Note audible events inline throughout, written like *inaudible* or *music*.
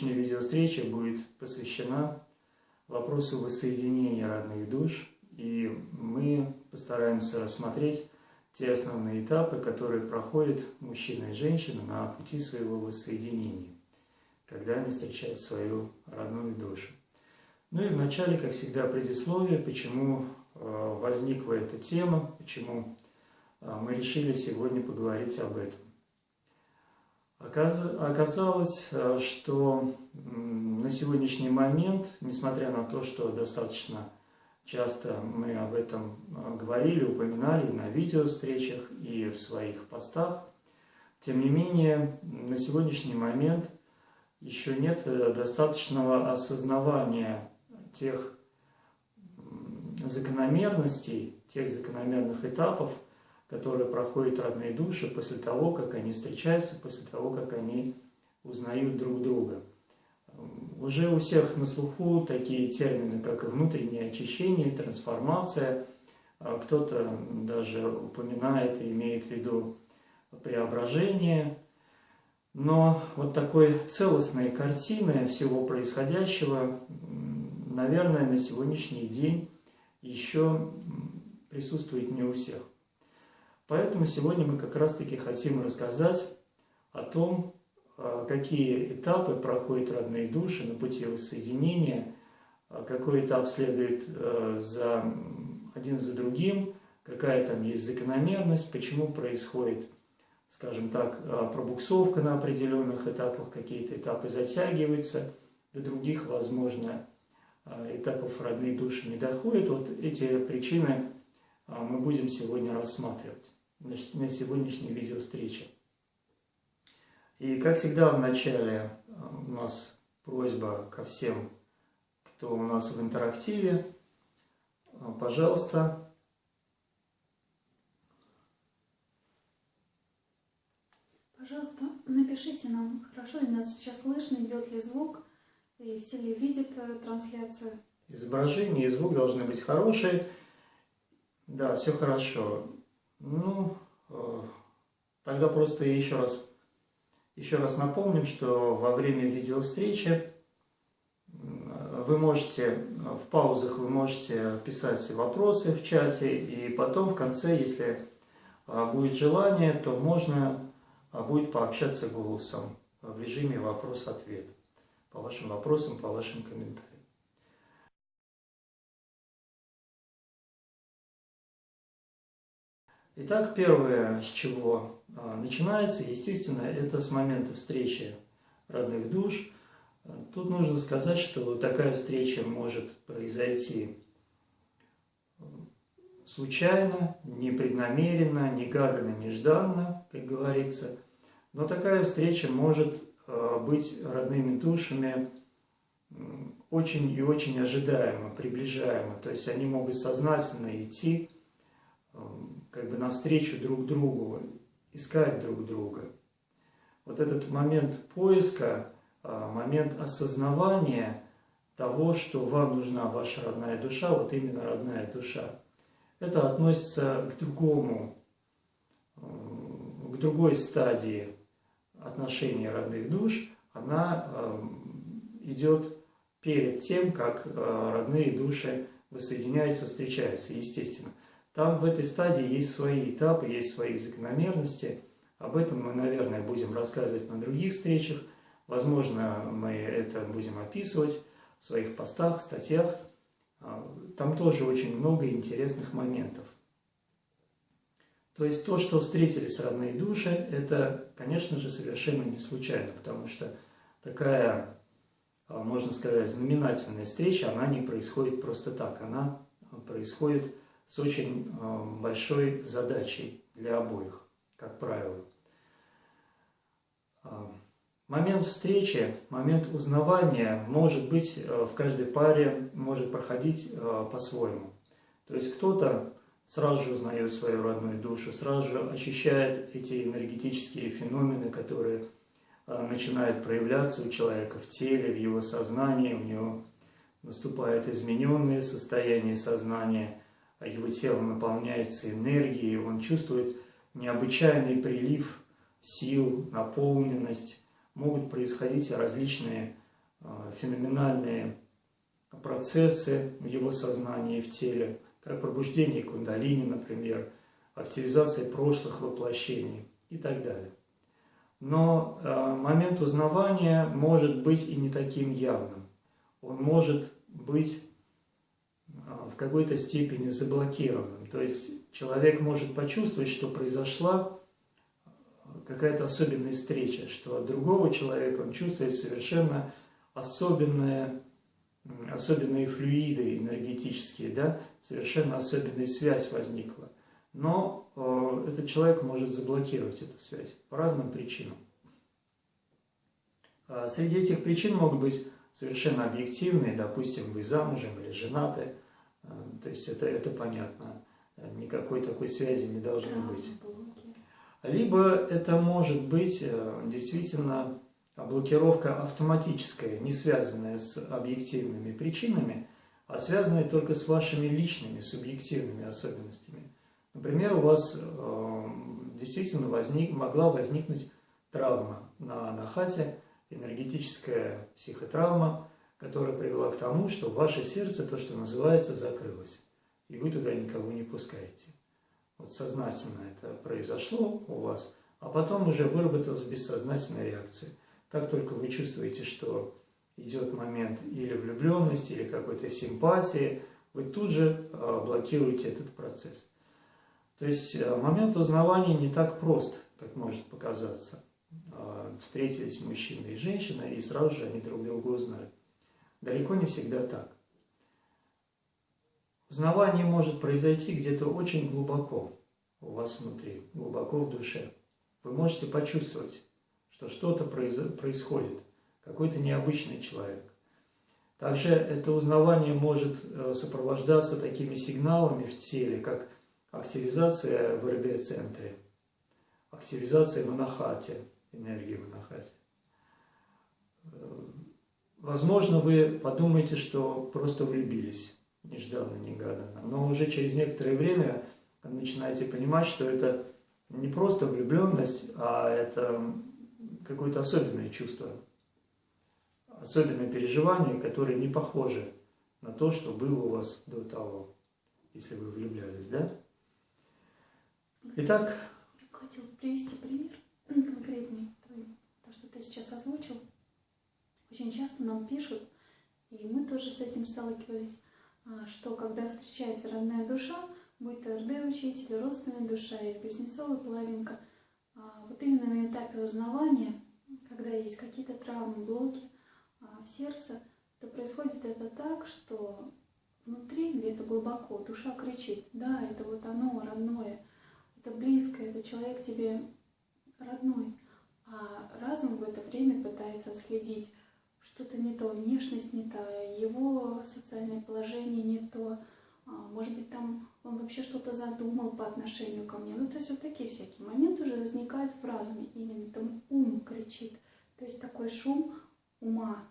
Сегодняшняя видеовстреча будет посвящена вопросу воссоединения родных душ. И мы постараемся рассмотреть те основные этапы, которые проходят мужчина и женщина на пути своего воссоединения, когда они встречают свою родную душу. Ну и вначале, как всегда, предисловие, почему э, возникла эта тема, почему э, мы решили сегодня поговорить об этом. Оказалось, э, что на сегодняшний момент, несмотря на то, что достаточно часто мы об этом говорили, упоминали на видеовстречах и в своих постах, тем не менее, на сегодняшний момент еще нет достаточного осознавания тех закономерностей, тех закономерных этапов, которые проходят родные души после того, как они встречаются, после того, как они узнают друг друга. Уже у всех на слуху такие термины, как внутреннее очищение, трансформация. А кто-то даже упоминает и имеет в виду преображение. Но вот такой целостной картины всего происходящего наверное, на сегодняшний день еще присутствует не у всех. Поэтому сегодня мы как раз-таки хотим рассказать о том, а, какие этапы проходят родные души на пути воссоединения, а, какой этап следует а, за один за другим, какая там есть закономерность, почему происходит, скажем так, пробуксовка на определенных этапах, какие-то этапы затягиваются, до других, возможно, а, этапов родные души не доходят. Вот эти причины а, мы будем сегодня рассматривать на сегодняшней видеовстрече. И как всегда в начале а, у нас просьба ко всем, кто у нас в интерактиве, пожалуйста, Пожалуйста, напишите нам, хорошо ли нас сейчас слышно, идет ли звук, и все ли видят э, трансляцию? Изображение и звук должны быть хорошие. Да, все хорошо. Ну, э, тогда просто еще раз, еще раз напомним, что во время видеовстречи вы можете, в паузах вы можете писать вопросы в чате, и потом в конце, если э, будет желание, то можно будет пообщаться голосом в режиме вопрос-ответ по вашим вопросам, по вашим комментариям. Итак, первое, с чего а, начинается, естественно, это с момента встречи родных душ. Тут нужно сказать, что такая встреча может произойти случайно, непреднамеренно, негаданно, нежданно, как говорится. Но такая встреча может Э, быть родными душами очень и очень ожидаемо, приближаемо. То есть они могут сознательно идти как бы навстречу друг другу, искать друг друга. Вот этот момент поиска, э, момент осознавания того, что вам нужна ваша родная душа, вот именно родная душа, это относится к другому, к другой стадии отношения родных душ, она идет перед тем, как э, родные души воссоединяются, встречаются, естественно. Там в этой стадии есть свои этапы, есть свои закономерности. Об этом мы, наверное, будем рассказывать на других встречах. Возможно, мы это будем описывать в своих постах, статьях. А, там тоже очень много интересных моментов. То есть то, что встретились родные души, это, конечно же, совершенно не случайно, потому что такая, а, можно сказать, знаменательная встреча, она не происходит просто так, она происходит с очень а, большой задачей для обоих, как правило. А, Момент встречи, момент узнавания может быть э, в каждой паре, может проходить э, по-своему. То есть кто-то сразу же узнает свою родную душу, сразу же ощущает эти энергетические феномены, которые э, начинают проявляться у человека в теле, в его сознании, у него наступает измененное состояние сознания, его тело наполняется энергией, он чувствует необычайный прилив сил, наполненность, могут происходить различные а, феноменальные процессы в его сознании, в теле, как пробуждение кундалини, например, активизация прошлых воплощений и так далее. Но э, момент узнавания может быть и не таким явным. Он может быть э, какой-то степени заблокированным. То есть человек может почувствовать, что произошла какая-то особенная встреча, что от другого человека он чувствует совершенно особенные, особенные флюиды энергетические, да, совершенно особенная связь возникла. Но э, этот человек может заблокировать эту связь по разным причинам. А среди этих причин могут быть совершенно объективные, допустим, вы замужем или женаты, то есть это, это понятно, никакой такой связи не должно быть. Либо это может быть э, действительно блокировка автоматическая, не связанная с объективными причинами, а связанная только с вашими личными, субъективными особенностями. Например, у вас э, действительно возник, могла возникнуть травма на, на хате, энергетическая психотравма, которая привела к тому, что ваше сердце, то, что называется, закрылось, и вы туда никого не пускаете вот сознательно это произошло у вас, а потом уже выработалась бессознательная реакция. Как только вы чувствуете, что идет момент или влюбленности, или какой-то симпатии, вы тут же а, блокируете этот процесс. То есть а, момент узнавания не так прост, как может показаться. А, встретились мужчина и женщина, и сразу же они друг друга узнали. Далеко не всегда так. Узнавание может произойти где-то очень глубоко у вас внутри, глубоко в душе. Вы можете почувствовать, что что-то происходит, какой-то необычный человек. Также это узнавание может э, сопровождаться такими сигналами в теле, как активизация в РД-центре, активизация в анахате, энергии в анахате. Возможно, вы подумаете, что просто влюбились нежданно-негаданно. Но уже через некоторое время начинаете понимать, что это не просто влюбленность, а это какое-то особенное чувство, особенное переживание, которое не похоже на то, что было у вас до того, если вы влюблялись, да? Итак... Я хотела привести пример конкретный, то, что ты сейчас озвучил. Очень часто нам пишут, и мы тоже с этим сталкивались, а, что когда встречается родная душа, будь то РД-учитель, родственная душа или близнецовая половинка, а, вот именно на этапе узнавания, когда есть какие-то травмы, блоки а, в сердце, то происходит это так, что внутри, где-то глубоко, душа кричит, да, это вот оно, родное, это близкое, это человек тебе родной. А разум в это время пытается отследить, что-то не то, внешность не та, его социальное положение не то, а, может быть, там он вообще что-то задумал по отношению ко мне. Ну, то есть вот такие всякие моменты уже возникают в разуме. Именно там ум кричит. То есть такой шум ума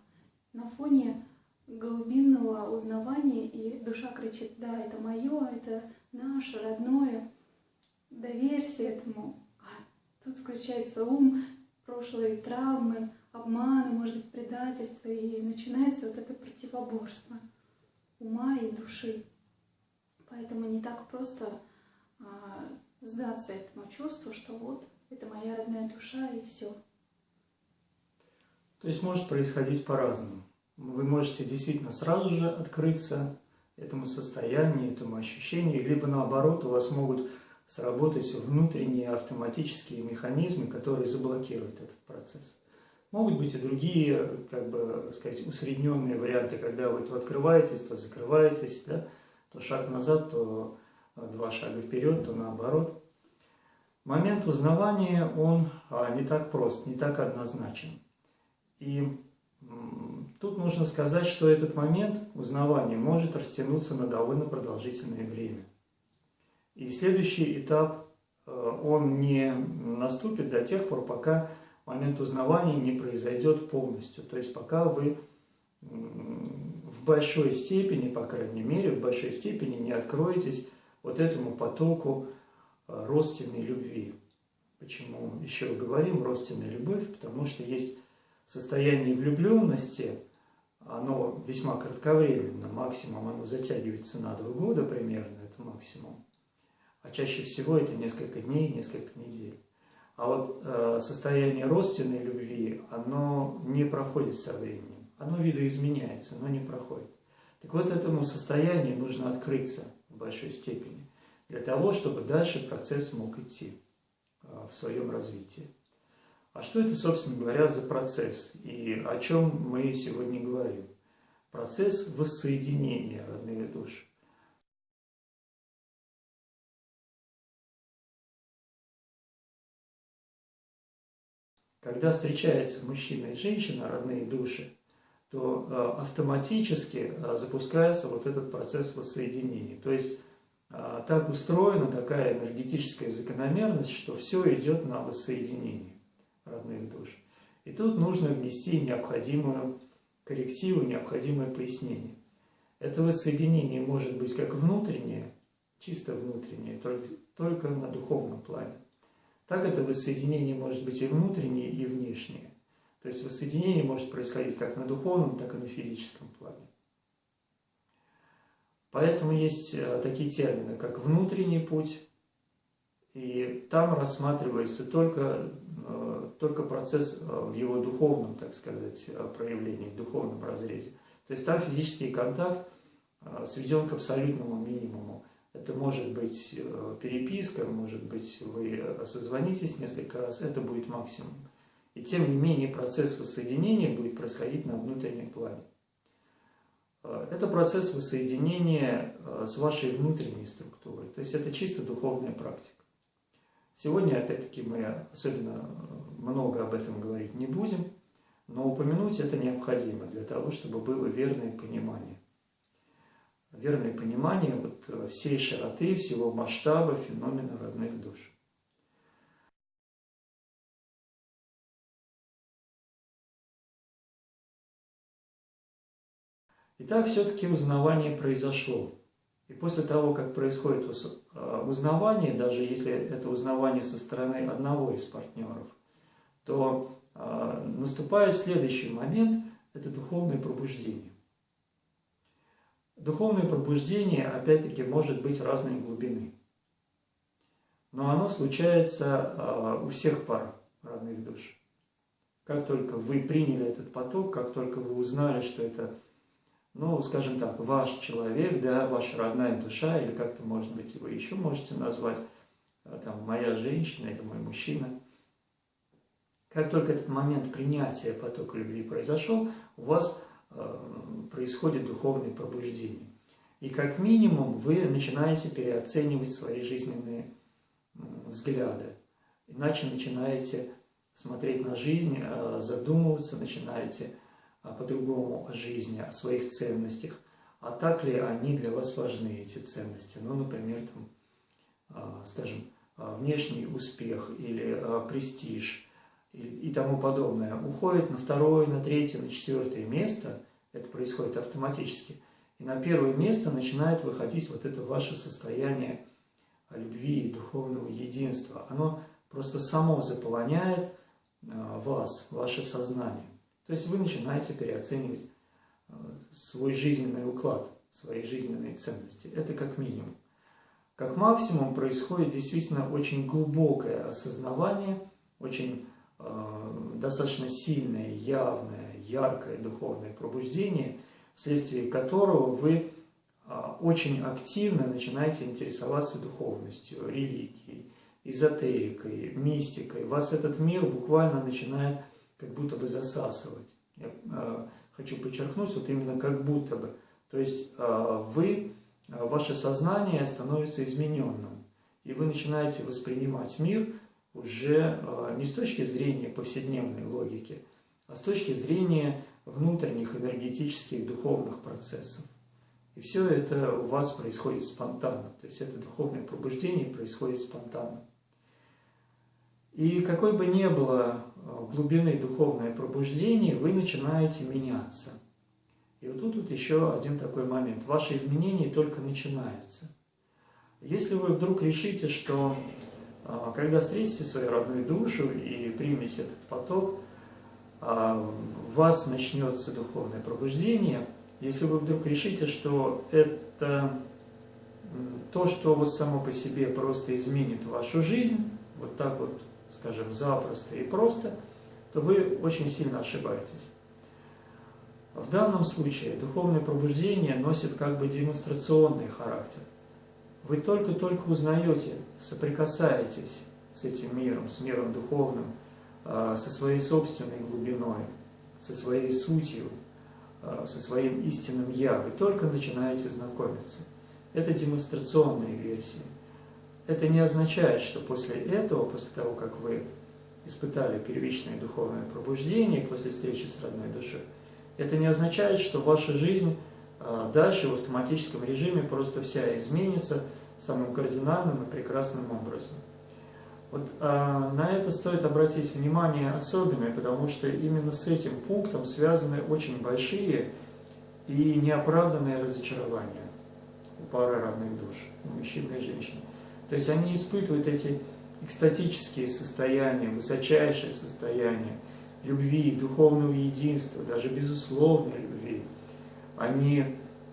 на фоне глубинного узнавания, и душа кричит, да, это мое, это наше, родное, доверься этому. А тут включается ум, прошлые травмы, обманы, может быть, предательство, и начинается вот это противоборство ума и души. Поэтому не так просто а, сдаться этому чувству, что вот это моя родная душа и все. То есть может происходить по-разному. Вы можете действительно сразу же открыться этому состоянию, этому ощущению, либо наоборот у вас могут сработать внутренние автоматические механизмы, которые заблокируют этот процесс. Могут быть и другие, как бы сказать, усредненные варианты, когда вы то открываетесь, то закрываетесь, да, то шаг назад, то два шага вперед, то наоборот. Момент узнавания, он а, не так прост, не так однозначен. И тут нужно сказать, что этот момент узнавания может растянуться на довольно продолжительное время. И следующий этап, э, он не наступит до тех пор, пока момент узнавания не произойдет полностью. То есть пока вы в большой степени, по крайней мере, в большой степени не откроетесь вот этому потоку э, родственной любви. Почему еще говорим родственная любовь? Потому что есть состояние влюбленности, оно весьма кратковременно, максимум оно затягивается на два года примерно, это максимум. А чаще всего это несколько дней, несколько недель. А вот э, состояние родственной любви, оно не проходит со временем. Оно видоизменяется, но не проходит. Так вот, этому состоянию нужно открыться в большой степени, для того, чтобы дальше процесс мог идти э, в своем развитии. А что это, собственно говоря, за процесс и о чем мы сегодня говорим? Процесс воссоединения родных душ. Когда встречаются мужчина и женщина, родные души, то э, автоматически э, запускается вот этот процесс воссоединения. То есть э, так устроена такая энергетическая закономерность, что все идет на воссоединение родных душ. И тут нужно внести необходимую коррективу, необходимое пояснение. Это воссоединение может быть как внутреннее, чисто внутреннее, только, только на духовном плане. Так это воссоединение может быть и внутреннее, и внешнее. То есть воссоединение может происходить как на духовном, так и на физическом плане. Поэтому есть э, такие термины, как внутренний путь, и там рассматривается только, э, только процесс э, в его духовном, так сказать, проявлении, в духовном разрезе. То есть там физический контакт сведен к абсолютному минимуму. Это может быть э, переписка, может быть вы э, созвонитесь несколько раз, это будет максимум. И тем не менее процесс воссоединения будет происходить на внутреннем плане. Э, это процесс воссоединения с вашей внутренней структурой, то есть это чисто духовная практика. Сегодня, опять-таки, мы особенно много об этом говорить не будем, но упомянуть это необходимо для того, чтобы было верное понимание верное понимание вот э, всей широты, всего масштаба феномена родных душ. Итак, все-таки узнавание произошло. И после того, как происходит э, узнавание, даже если это узнавание со стороны одного из партнеров, то э, наступает следующий момент – это духовное пробуждение. Духовное пробуждение, опять-таки, может быть разной глубины. Но оно случается а, у всех пар родных душ. Как только вы приняли этот поток, как только вы узнали, что это, ну, скажем так, ваш человек, да, ваша родная душа, или как-то, может быть, вы еще можете назвать, а, там, моя женщина или мой мужчина. Как только этот момент принятия потока любви произошел, у вас происходит духовное пробуждение. И как минимум вы начинаете переоценивать свои жизненные взгляды. Иначе начинаете смотреть на жизнь, э, задумываться, начинаете э, по-другому о жизни, о своих ценностях. А так ли они для вас важны, эти ценности? Ну, например, там, скажем, внешний успех или престиж – и, тому подобное, уходит на второе, на третье, на четвертое место, это происходит автоматически, и на первое место начинает выходить вот это ваше состояние любви, духовного единства. Оно просто само заполоняет а, вас, ваше сознание. То есть вы начинаете переоценивать а, свой жизненный уклад, свои жизненные ценности. Это как минимум. Как максимум происходит действительно очень глубокое осознавание, очень Э, достаточно сильное, явное, яркое духовное пробуждение, вследствие которого вы э, очень активно начинаете интересоваться духовностью, религией, эзотерикой, мистикой. Вас этот мир буквально начинает как будто бы засасывать. Я э, хочу подчеркнуть, вот именно как будто бы. То есть вы, ваше сознание становится измененным, и вы начинаете воспринимать мир уже э, не с точки зрения повседневной логики, а с точки зрения внутренних энергетических духовных процессов. И все это у вас происходит спонтанно, то есть это духовное пробуждение происходит спонтанно. И какой бы ни было э, глубины духовное пробуждение, вы начинаете меняться. И вот тут вот еще один такой момент. Ваши изменения только начинаются. Если вы вдруг решите, что когда встретите свою родную душу и примете этот поток, у вас начнется духовное пробуждение. Если вы вдруг решите, что это то, что вот само по себе просто изменит вашу жизнь, вот так вот скажем, запросто и просто, то вы очень сильно ошибаетесь. В данном случае духовное пробуждение носит как бы демонстрационный характер. Вы только-только узнаете, соприкасаетесь с этим миром, с миром духовным, а, со своей собственной глубиной, со своей сутью, а, со своим истинным «я». Вы только начинаете знакомиться. Это демонстрационные версии. Это не означает, что после этого, после того, как вы испытали первичное духовное пробуждение после встречи с родной душой, это не означает, что ваша жизнь дальше в автоматическом режиме просто вся изменится самым кардинальным и прекрасным образом. Вот а, на это стоит обратить внимание особенно, потому что именно с этим пунктом связаны очень большие и неоправданные разочарования у пары родных душ, у мужчины и женщины. То есть они испытывают эти экстатические состояния, высочайшее состояние любви, духовного единства, даже безусловной любви. Они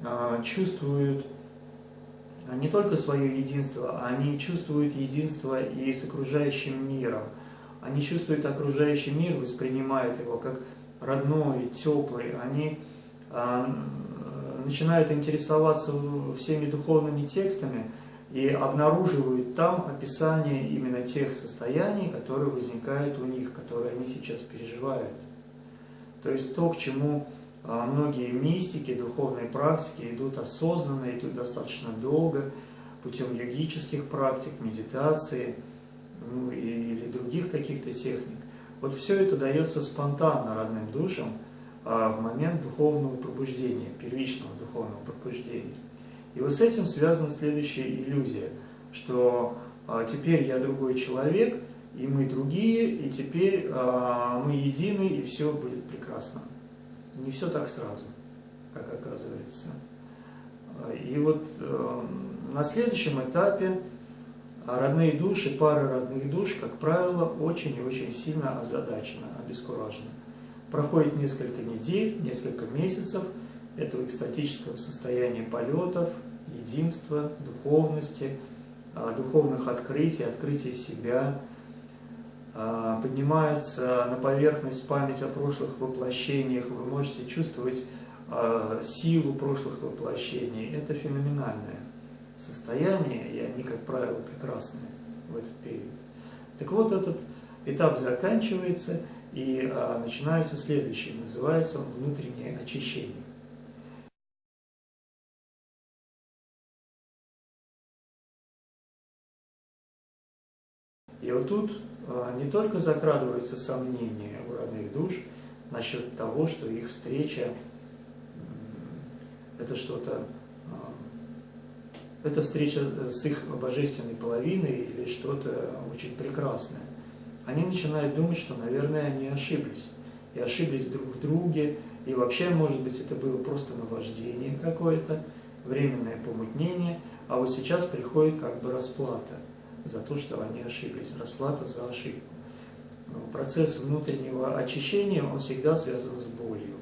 а, чувствуют а, не только свое единство, они чувствуют единство и с окружающим миром. Они чувствуют окружающий мир, воспринимают его как родной, теплый. Они а, начинают интересоваться всеми духовными текстами, и обнаруживают там описание именно тех состояний, которые возникают у них, которые они сейчас переживают. То есть то, к чему а, многие мистики, духовные практики идут осознанно, идут достаточно долго, путем йогических практик, медитации ну, или других каких-то техник. Вот все это дается спонтанно родным душам а, в момент духовного пробуждения, первичного духовного пробуждения. И вот с этим связана следующая иллюзия, что а, теперь я другой человек, и мы другие, и теперь а, мы едины, и все будет прекрасно. Не все так сразу, как оказывается. И вот э, на следующем этапе родные души, пары родных душ, как правило, очень и очень сильно озадачены, обескуражены. Проходит несколько недель, несколько месяцев этого экстатического состояния полетов, единства, духовности, а, духовных открытий, открытия себя, а, поднимается на поверхность память о прошлых воплощениях, вы можете чувствовать а, силу прошлых воплощений. Это феноменальное состояние, и они, как правило, прекрасные в этот период. Так вот, этот этап заканчивается, и начинается следующий, называется он внутреннее очищение. И вот тут а, не только закрадываются сомнения у родных душ насчет того, что их встреча – это что-то, а, это встреча с их божественной половиной или что-то очень прекрасное. Они начинают думать, что, наверное, они ошиблись. И ошиблись друг в друге, и вообще, может быть, это было просто наваждение какое-то, временное помутнение, а вот сейчас приходит как бы расплата – за то, что они ошиблись, расплата за ошибку. Процесс внутреннего очищения, он всегда связан с болью.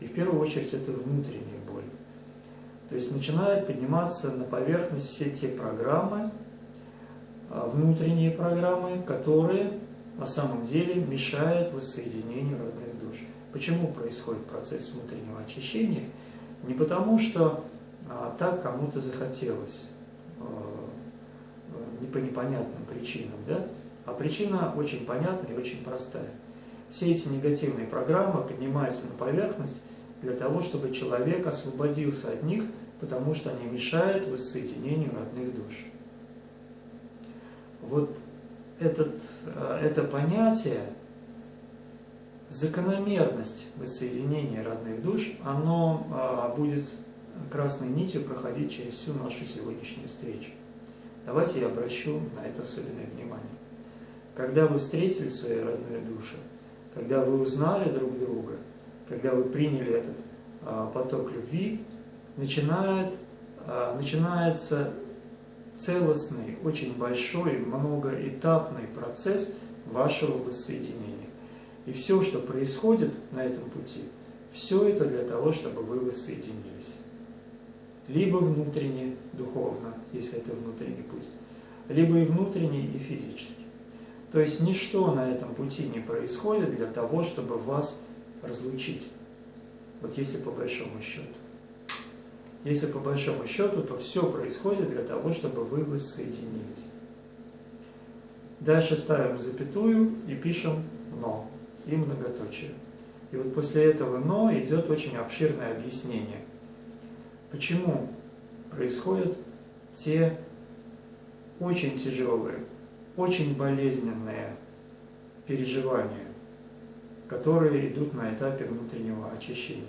И в первую очередь это внутренняя боль. То есть начинают подниматься на поверхность все те программы, а, внутренние программы, которые на самом деле мешают воссоединению родных душ. Почему происходит процесс внутреннего очищения? Не потому, что а, так кому-то захотелось, а, не по непонятным причинам, да? а причина очень понятная и очень простая. Все эти негативные программы поднимаются на поверхность для того, чтобы человек освободился от них, потому что они мешают воссоединению родных душ. Вот этот, э, это понятие закономерность воссоединения родных душ, оно а, будет красной нитью проходить через всю нашу сегодняшнюю встречу. Давайте я обращу на это особенное внимание. Когда вы встретили свои родные души, когда вы узнали друг друга, когда вы приняли этот а, поток любви, начинает, а, начинается целостный, очень большой, многоэтапный процесс вашего воссоединения. И все, что происходит на этом пути, все это для того, чтобы вы воссоединились. Либо внутренне, духовно, если это внутренний путь, либо и внутренне, и физически. То есть ничто на этом пути не происходит для того, чтобы вас разлучить. Вот если по большому счету. Если по большому счету, то все происходит для того, чтобы вы воссоединились. Дальше ставим запятую и пишем «но» и многоточие. И вот после этого «но» идет очень обширное объяснение, почему происходят те очень тяжелые, очень болезненные переживания, которые идут на этапе внутреннего очищения.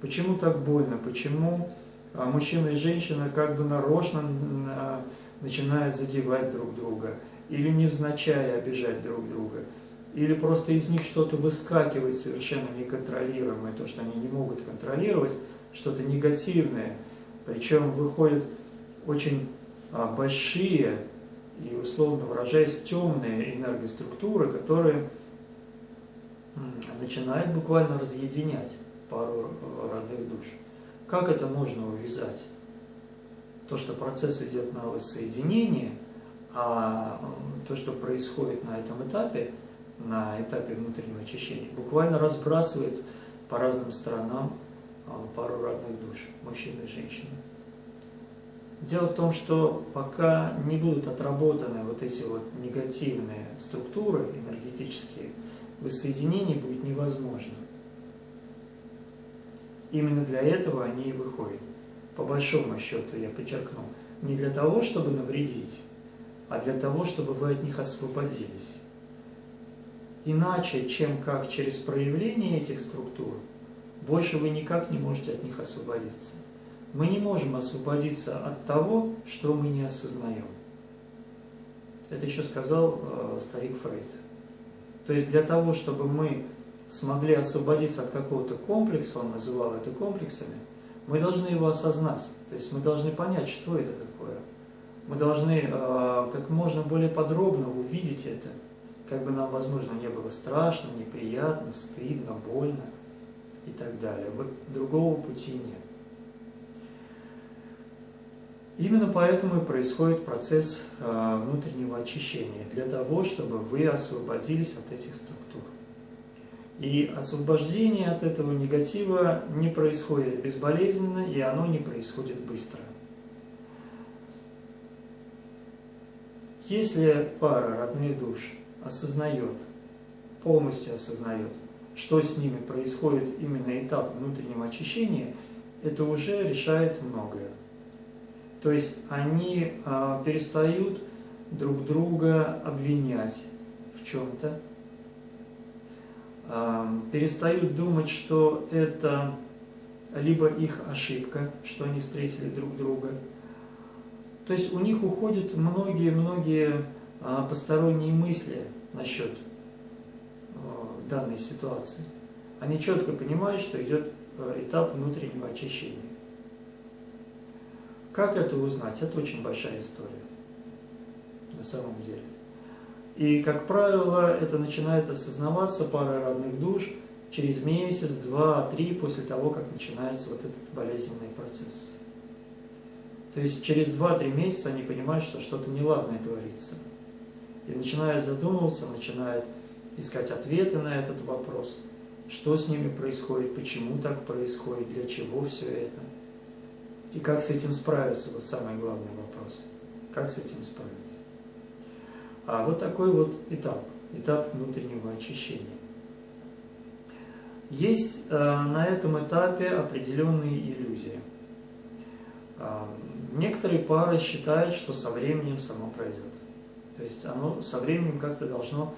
Почему так больно? Почему а, мужчина и женщина как бы нарочно а, начинают задевать друг друга или невзначай обижать друг друга? или просто из них что-то выскакивает совершенно неконтролируемое, то, что они не могут контролировать, что-то негативное, причем выходят очень а, большие и, условно выражаясь, темные энергоструктуры, которые начинают буквально разъединять пару а, родных душ. Как это можно увязать? То, что процесс идет на воссоединение, а то, что происходит на этом этапе – на этапе внутреннего очищения, буквально разбрасывает по разным сторонам пару родных душ, мужчины и женщины. Дело в том, что пока не будут отработаны вот эти вот негативные структуры энергетические, воссоединение будет невозможно. Именно для этого они и выходят. По большому счету, я подчеркну, не для того, чтобы навредить, а для того, чтобы вы от них освободились иначе, чем как через проявление этих структур, больше вы никак не можете от них освободиться. Мы не можем освободиться от того, что мы не осознаем. Это еще сказал э, старик Фрейд. То есть для того, чтобы мы смогли освободиться от какого-то комплекса, он называл это комплексами, мы должны его осознать. То есть мы должны понять, что это такое. Мы должны э, как можно более подробно увидеть это – как бы нам, возможно, не было страшно, неприятно, стыдно, больно и так далее. Вот другого пути нет. Именно поэтому и происходит процесс э, внутреннего очищения, для того, чтобы вы освободились от этих структур. И освобождение от этого негатива не происходит безболезненно, и оно не происходит быстро. Если пара родные души осознает, полностью осознает, что с ними происходит именно этап внутреннего очищения, это уже решает многое. То есть они а, перестают друг друга обвинять в чем-то, а, перестают думать, что это либо их ошибка, что они встретили друг друга. То есть у них уходят многие-многие а, посторонние мысли насчет данной ситуации. Они четко понимают, что идет а, этап внутреннего очищения. Как это узнать? Это очень большая история, на самом деле. И, как правило, это начинает осознаваться парой родных душ через месяц, два, три после того, как начинается вот этот болезненный процесс. То есть через 2-3 месяца они понимают, что что-то неладное творится и начинает задумываться, начинает искать ответы на этот вопрос, что с ними происходит, почему так происходит, для чего все это, и как с этим справиться, вот самый главный вопрос, как с этим справиться. А вот такой вот этап, этап внутреннего очищения. Есть э, на этом этапе определенные иллюзии. Э, некоторые пары считают, что со временем само пройдет. То есть оно со временем как-то должно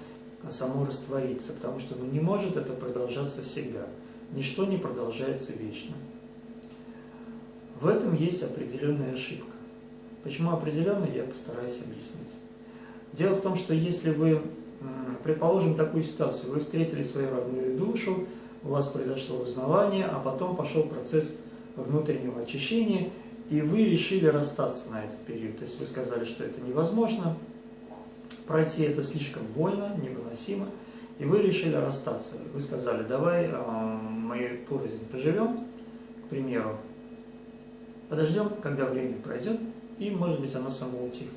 само раствориться, потому что не может это продолжаться всегда. Ничто не продолжается вечно. В этом есть определенная ошибка. Почему определенная, я постараюсь объяснить. Дело в том, что если вы, предположим такую ситуацию, вы встретили свою родную душу, у вас произошло узнавание, а потом пошел процесс внутреннего очищения, и вы решили расстаться на этот период. То есть вы сказали, что это невозможно, пройти это слишком больно, невыносимо, и вы решили расстаться. Вы сказали, давай э, мы порознь поживем, к примеру, подождем, когда время пройдет, и, может быть, оно само утихнет.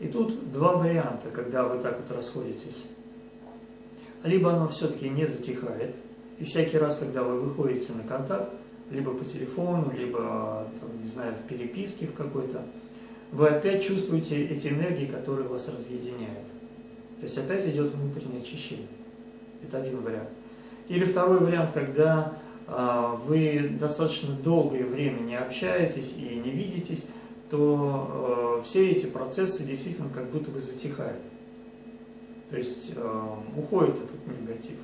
И тут два варианта, когда вы так вот расходитесь. Либо оно все-таки не затихает, и всякий раз, когда вы выходите на контакт, либо по телефону, либо, там, не знаю, в переписке в какой-то, вы опять чувствуете эти энергии, которые вас разъединяют. То есть опять идет внутреннее очищение. Это один вариант. Или второй вариант, когда а, вы достаточно долгое время не общаетесь и не видитесь, то э, все эти процессы действительно как будто бы затихают. То есть э, уходит этот негатив.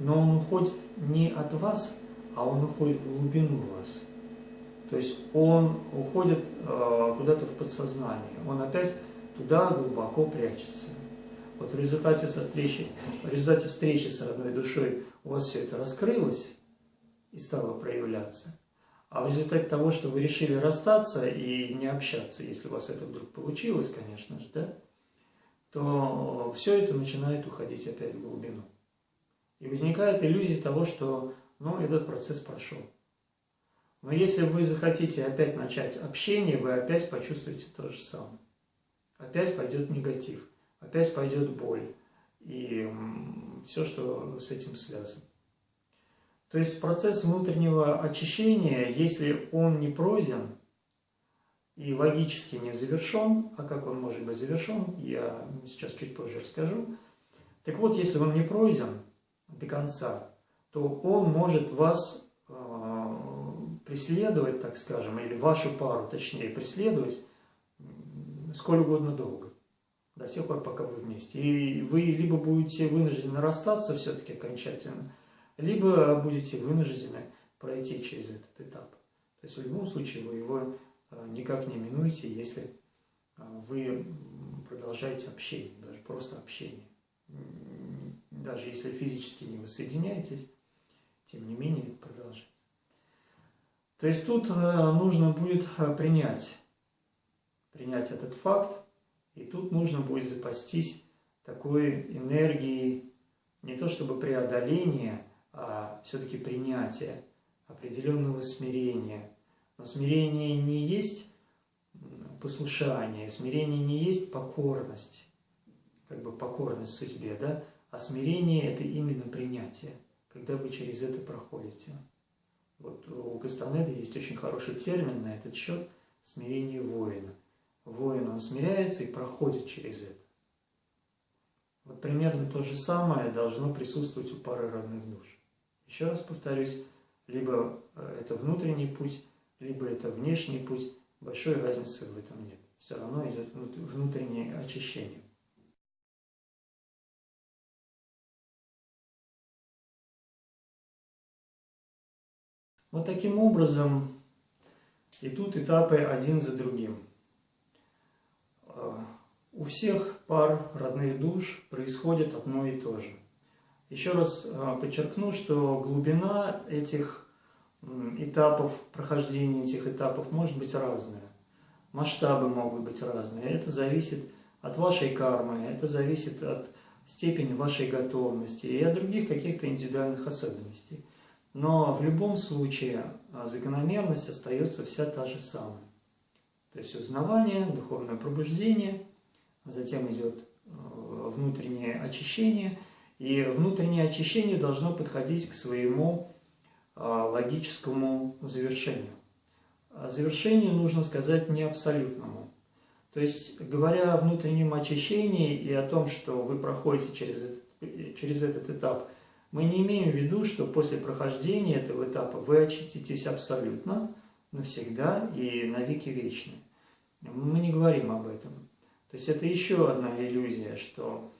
Но он уходит не от вас, а он уходит в глубину вас. То есть он уходит э, куда-то в подсознание, он опять туда глубоко прячется. Вот в результате, со встречи, в результате встречи с родной душой у вас все это раскрылось и стало проявляться. А в результате того, что вы решили расстаться и не общаться, если у вас это вдруг получилось, конечно же, да, то все это начинает уходить опять в глубину. И возникает иллюзия того, что ну, этот процесс прошел. Но если вы захотите опять начать общение, вы опять почувствуете то же самое. Опять пойдет негатив, опять пойдет боль и все, что с этим связано. То есть процесс внутреннего очищения, если он не пройден и логически не завершен, а как он может быть завершен, я сейчас чуть позже расскажу. Так вот, если он не пройден до конца, то он может вас преследовать, так скажем, или вашу пару, точнее, преследовать сколь угодно долго, до тех пор, пока вы вместе. И вы либо будете вынуждены расстаться все-таки окончательно, либо будете вынуждены пройти через этот этап. То есть в любом случае вы его э, никак не минуете, если э, вы продолжаете общение, даже просто общение. Даже если физически не воссоединяетесь, тем не менее продолжайте. То есть тут э, нужно будет э, принять, принять этот факт, и тут нужно будет запастись такой энергией, не то чтобы преодоления, а все-таки принятия, определенного смирения. Но смирение не есть послушание, смирение не есть покорность, как бы покорность судьбе, да? а смирение – это именно принятие, когда вы через это проходите. Вот у Кастанеда есть очень хороший термин на этот счет – смирение воина. Воин, он смиряется и проходит через это. Вот примерно то же самое должно присутствовать у пары родных душ. Еще раз повторюсь, либо э, это внутренний путь, либо это внешний путь, большой разницы в этом нет. Все равно идет внутреннее очищение. Вот таким образом идут этапы один за другим. А, у всех пар родных душ происходит одно и то же. Еще раз а, подчеркну, что глубина этих этапов, прохождения этих этапов может быть разная. Масштабы могут быть разные. Это зависит от вашей кармы, это зависит от степени вашей готовности и от других каких-то индивидуальных особенностей. Но в любом случае а, закономерность остается вся та же самая. То есть узнавание, духовное пробуждение, а затем идет э, внутреннее очищение, и внутреннее очищение должно подходить к своему а, логическому завершению. Завершению нужно сказать не абсолютному. То есть, говоря о внутреннем очищении и о том, что вы проходите через этот, через этот этап – мы не имеем в виду, что после прохождения этого этапа вы очиститесь абсолютно, навсегда и навеки вечны. Мы не говорим об этом. То есть это еще одна иллюзия, что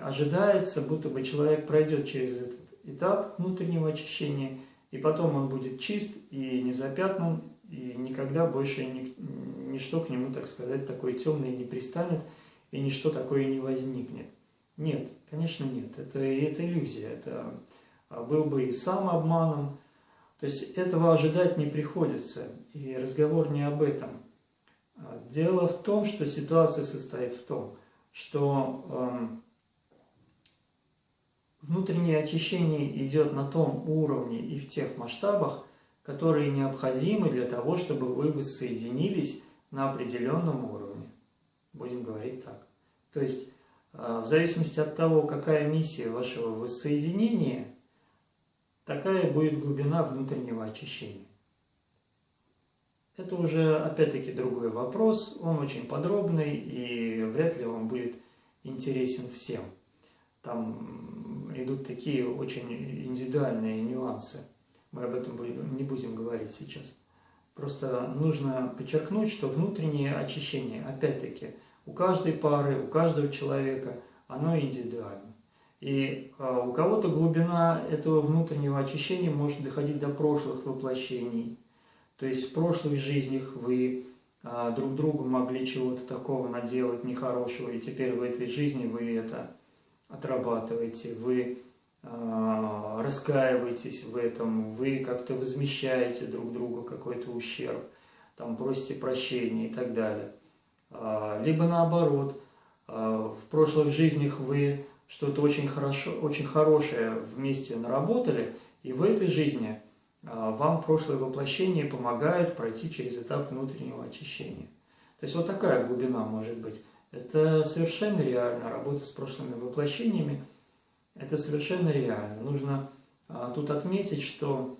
ожидается, будто бы человек пройдет через этот этап внутреннего очищения, и потом он будет чист и не запятнан, и никогда больше ни, ничто к нему, так сказать, такое темное не пристанет, и ничто такое не возникнет. Нет, конечно нет, это, это иллюзия, это а, был бы и сам обманом, то есть этого ожидать не приходится, и разговор не об этом. А, дело в том, что ситуация состоит в том, что э, внутреннее очищение идет на том уровне и в тех масштабах, которые необходимы для того, чтобы вы воссоединились на определенном уровне. Будем говорить так. То есть, в зависимости от того, какая миссия вашего воссоединения, такая будет глубина внутреннего очищения. Это уже, опять-таки, другой вопрос, он очень подробный и вряд ли он будет интересен всем. Там идут такие очень индивидуальные нюансы. Мы об этом не будем говорить сейчас. Просто нужно подчеркнуть, что внутреннее очищение, опять-таки, у каждой пары, у каждого человека, оно индивидуально. И а, у кого-то глубина этого внутреннего очищения может доходить до прошлых воплощений, то есть в прошлых жизнях вы а, друг другу могли чего-то такого наделать нехорошего, и теперь в этой жизни вы это отрабатываете, вы а, раскаиваетесь в этом, вы как-то возмещаете друг другу какой-то ущерб, там просите прощения и так далее. А, либо наоборот, а, в прошлых жизнях вы что-то очень, хорошо, очень хорошее вместе наработали, и в этой жизни – а, вам прошлое воплощение помогает пройти через этап внутреннего очищения. То есть вот такая глубина может быть. Это совершенно реально, работа с прошлыми воплощениями, это совершенно реально. Нужно тут отметить, что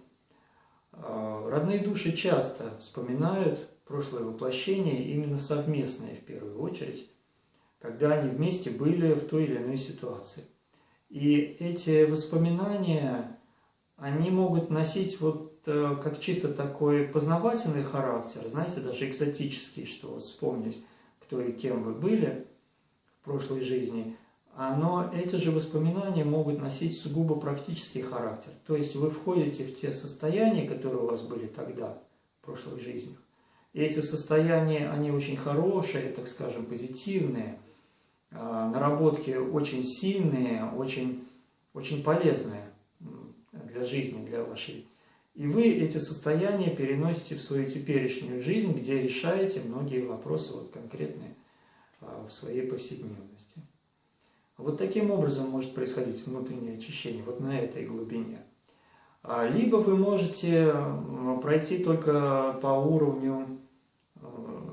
родные души часто вспоминают прошлое воплощение именно совместное в первую очередь, когда они вместе были в той или иной ситуации. И эти воспоминания они могут носить вот э, как чисто такой познавательный характер, знаете, даже экзотический, что вот вспомнить, кто и кем вы были в прошлой жизни, но эти же воспоминания могут носить сугубо практический характер. То есть вы входите в те состояния, которые у вас были тогда, в прошлых жизнях. И эти состояния, они очень хорошие, так скажем, позитивные, а, наработки очень сильные, очень, очень полезные для жизни, для вашей. И вы эти состояния переносите в свою теперешнюю жизнь, где решаете многие вопросы вот конкретные а, в своей повседневности. Вот таким образом может происходить внутреннее очищение, вот на этой глубине. А, либо вы можете пройти только по уровню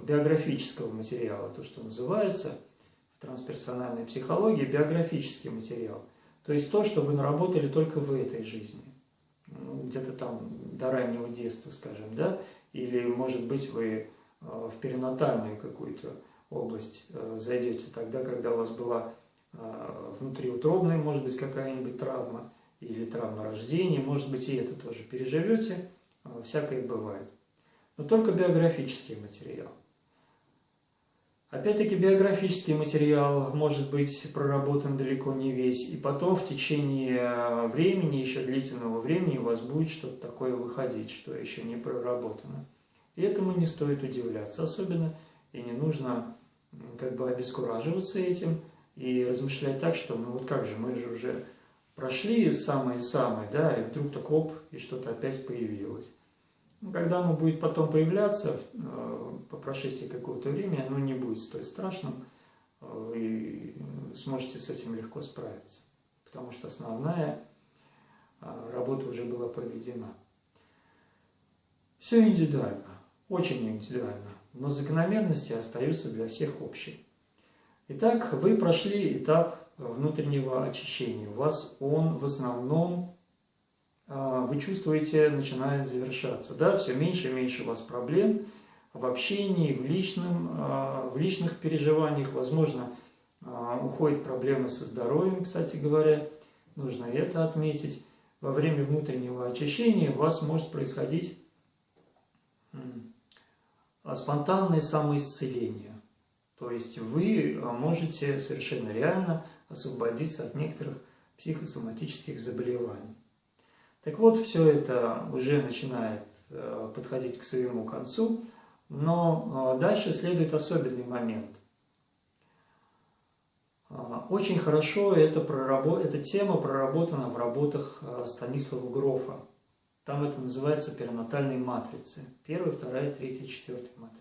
биографического материала, то, что называется в трансперсональной психологии биографический материал. То есть то, что вы наработали только в этой жизни ну, где-то там до раннего детства, скажем, да, или, может быть, вы э, в перинатальную какую-то область э, зайдете тогда, когда у вас была э, внутриутробная, может быть, какая-нибудь травма, или травма рождения, может быть, и это тоже переживете, всякое бывает. Но только биографический материал. Опять-таки биографический материал может быть проработан далеко не весь, и потом в течение э, времени, еще длительного времени, у вас будет что-то такое выходить, что еще не проработано. И этому не стоит удивляться особенно, и не нужно как бы обескураживаться этим и размышлять так, что ну вот как же, мы же уже прошли самое-самое, да, и вдруг так оп, и что-то опять появилось. Ну, когда оно будет потом появляться, э, по прошествии какого-то времени, оно не будет столь страшным, э, сможете с этим легко справиться, потому что основная э, работа уже была проведена. Все индивидуально, очень индивидуально, но закономерности остаются для всех общие. Итак, вы прошли этап внутреннего очищения. У вас он в основном вы чувствуете, начинает завершаться. Да? Все меньше и меньше у вас проблем в общении, в, личном, а, в личных переживаниях. Возможно, а, уходят проблемы со здоровьем, кстати говоря. Нужно это отметить. Во время внутреннего очищения у вас может происходить спонтанное самоисцеление. То есть вы можете совершенно реально освободиться от некоторых психосоматических заболеваний. Так вот, все это уже начинает э, подходить к своему концу, но э, дальше следует особенный момент. Э, очень хорошо эта, проработ... эта тема проработана в работах Станислава Грофа. Там это называется перинатальные матрицы. Первая, вторая, третья, четвертая матрица.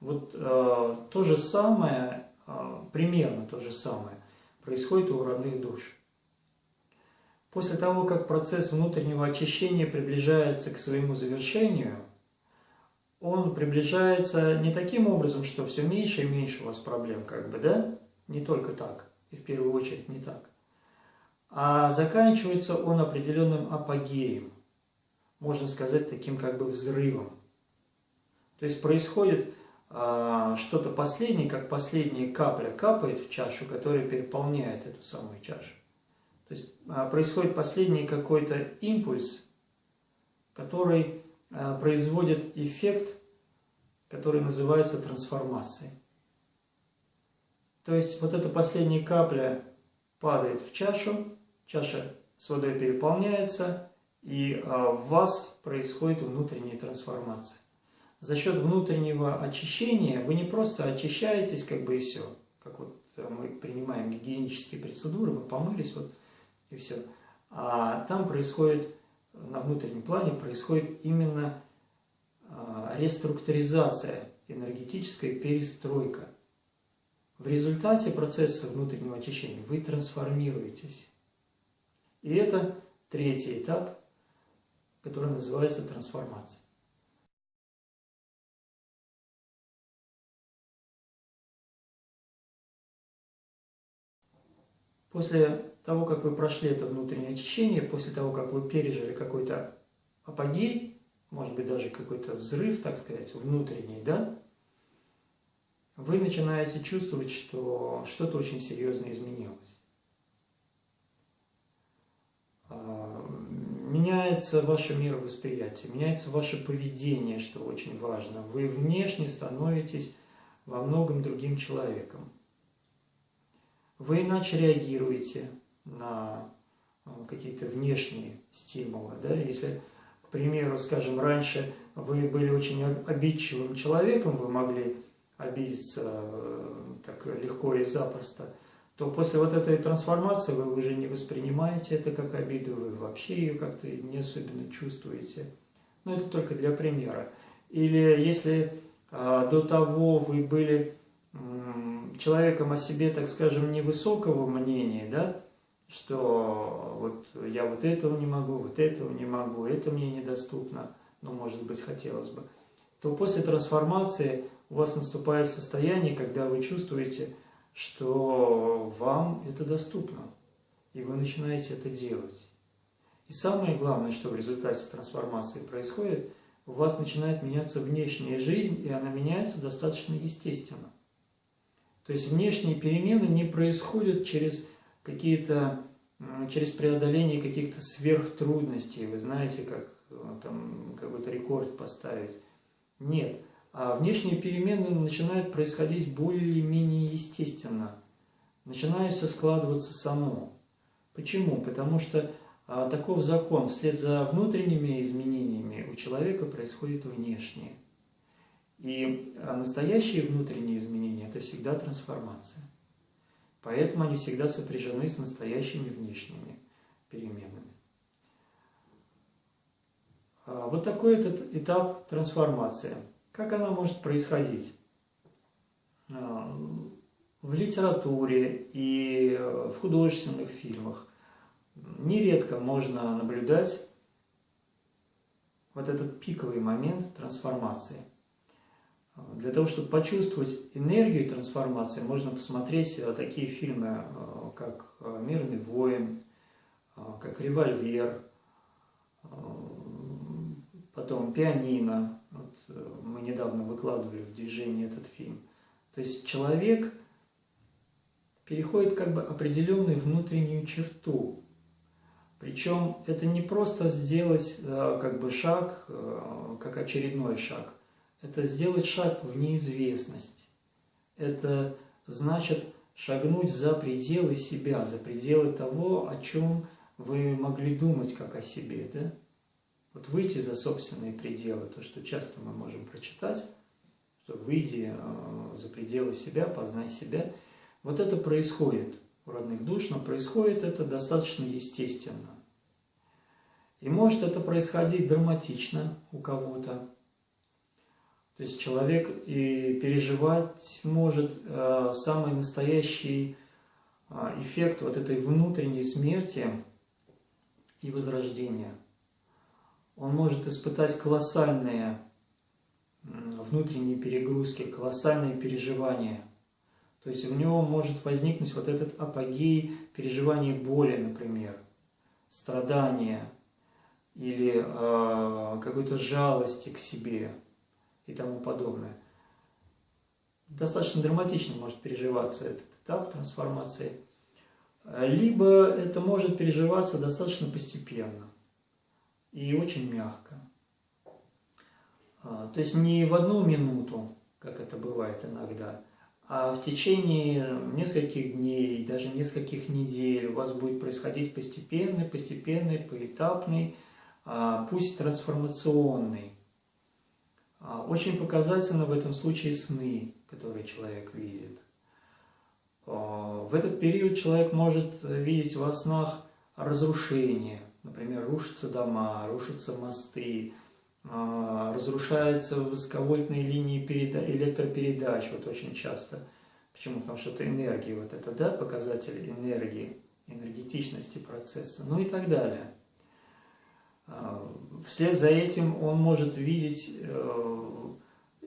Вот э, то же самое, э, примерно то же самое, происходит у родных душ. После того, как процесс внутреннего очищения приближается к своему завершению, он приближается не таким образом, что все меньше и меньше у вас проблем, как бы, да? Не только так, и в первую очередь не так. А заканчивается он определенным апогеем, можно сказать, таким как бы взрывом. То есть происходит а, что-то последнее, как последняя капля капает в чашу, которая переполняет эту самую чашу. То есть а, происходит последний какой-то импульс, который а, производит эффект, который называется трансформацией. То есть вот эта последняя капля падает в чашу, чаша с водой переполняется, и в вас происходит внутренняя трансформация за счет внутреннего очищения вы не просто очищаетесь, как бы и все, как вот э, мы принимаем гигиенические процедуры, мы помылись, вот и все. А там происходит, на внутреннем плане происходит именно а, реструктуризация, энергетическая перестройка. В результате процесса внутреннего очищения вы трансформируетесь. И это третий этап, который называется трансформация. После того, как вы прошли это внутреннее очищение, после того, как вы пережили какой-то апогей, может быть, даже какой-то взрыв, так сказать, внутренний, да, вы начинаете чувствовать, что что-то очень серьезно изменилось. А, меняется ваше мировосприятие, меняется ваше поведение, что очень важно. Вы внешне становитесь во многом другим человеком вы иначе реагируете на э, какие-то внешние стимулы. Да? Если, к примеру, скажем, раньше вы были очень обидчивым человеком, вы могли обидеться э, так легко и запросто, то после вот этой трансформации вы уже не воспринимаете это как обиду, вы вообще ее как-то не особенно чувствуете. Но это только для примера. Или если а, до того вы были человеком о себе, так скажем, невысокого мнения, да, что вот я вот этого не могу, вот этого не могу, это мне недоступно, но, может быть, хотелось бы, то после трансформации у вас наступает состояние, когда вы чувствуете, что вам это доступно, и вы начинаете это делать. И самое главное, что в результате трансформации происходит, у вас начинает меняться внешняя жизнь, и она меняется достаточно естественно. То есть внешние перемены не происходят через какие-то, через преодоление каких-то сверхтрудностей. Вы знаете, как э, там какой-то рекорд поставить. Нет. А внешние перемены начинают происходить более-менее естественно. Начинают все складываться само. Почему? Потому что а, таков закон. Вслед за внутренними изменениями у человека происходит внешнее. И а, настоящие внутренние изменения – это всегда трансформация. Поэтому они всегда сопряжены с настоящими внешними переменами. А, вот такой этот этап трансформации. Как она может происходить? А, в литературе и в художественных фильмах нередко можно наблюдать вот этот пиковый момент трансформации – для того, чтобы почувствовать энергию трансформации, можно посмотреть э, такие фильмы, э, как э, «Мирный воин», как «Револьвер», потом «Пианино». Вот мы недавно выкладывали в движение этот фильм. То есть человек переходит как бы определенную внутреннюю черту. Причем это не просто сделать как бы шаг, как очередной шаг, это сделать шаг в неизвестность. Это значит, шагнуть за пределы себя, за пределы того, о чем вы могли думать как о себе, да? Вот выйти за собственные пределы, то, что часто мы можем прочитать, что выйди э, за пределы себя, познай себя. Вот это происходит у родных душ, но происходит это достаточно естественно. И может это происходить драматично у кого-то. То есть человек и переживать может э, самый настоящий э, эффект вот этой внутренней смерти и возрождения. Он может испытать колоссальные внутренние перегрузки, колоссальные переживания. То есть в него может возникнуть вот этот апогей переживания боли, например, страдания или э, какой-то жалости к себе и тому подобное. Достаточно драматично может переживаться этот этап трансформации. Либо это может переживаться достаточно постепенно и очень мягко. А, то есть не в одну минуту, как это бывает иногда, а в течение нескольких дней, даже нескольких недель у вас будет происходить постепенный, постепенный, поэтапный, а, пусть трансформационный. А, очень показательно в этом случае сны, которые человек видит. В этот период человек может видеть во снах разрушение, например, рушатся дома, рушатся мосты, а, разрушаются высоковольтные линии электропередач, вот очень часто. Почему? Потому что это энергия, вот это, да, показатель энергии, энергетичности процесса, ну и так далее. Вслед за этим он может видеть э,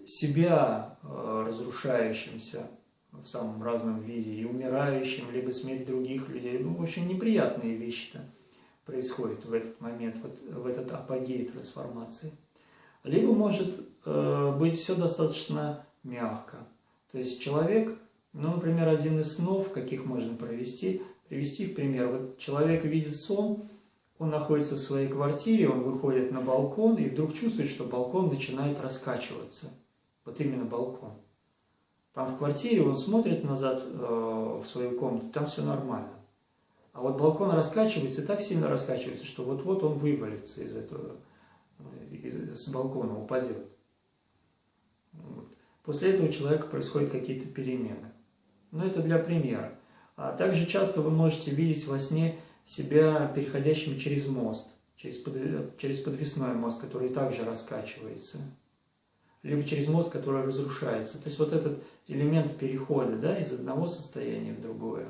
себя э, разрушающимся в самом разном виде, и умирающим, либо смерть других людей. Ну, в общем, неприятные вещи-то происходят в этот момент, вот, в этот апогей трансформации. Либо может э, быть все достаточно мягко. То есть человек, ну, например, один из снов, каких можно провести, привести в пример. Вот человек видит сон, он находится в своей квартире, он выходит на балкон и вдруг чувствует, что балкон начинает раскачиваться. Вот именно балкон. Там в квартире он смотрит назад э, в свою комнату, там все нормально. А вот балкон раскачивается, так сильно раскачивается, что вот-вот он вывалится из этого, э, с балкона, упадет. Вот. После этого у человека происходят какие-то перемены. Но это для примера. А также часто вы можете видеть во сне себя переходящим через мост, через, под, через подвесной мост, который также раскачивается. Либо через мост, который разрушается. То есть вот этот элемент перехода да, из одного состояния в другое.